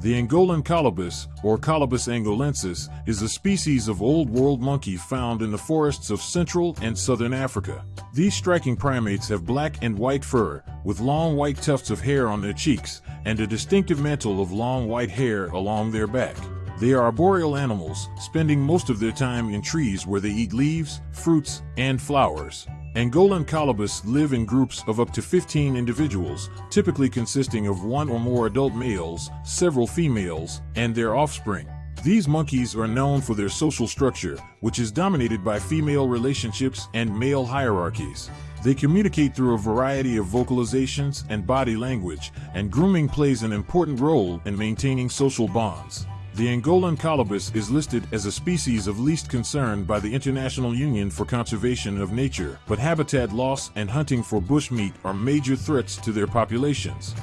The Angolan colobus, or Colobus angolensis, is a species of Old World monkey found in the forests of Central and Southern Africa. These striking primates have black and white fur, with long white tufts of hair on their cheeks, and a distinctive mantle of long white hair along their back. They are arboreal animals, spending most of their time in trees where they eat leaves, fruits, and flowers. Angolan colobus live in groups of up to 15 individuals, typically consisting of one or more adult males, several females, and their offspring. These monkeys are known for their social structure, which is dominated by female relationships and male hierarchies. They communicate through a variety of vocalizations and body language, and grooming plays an important role in maintaining social bonds. The Angolan colobus is listed as a species of least concern by the International Union for Conservation of Nature, but habitat loss and hunting for bushmeat are major threats to their populations.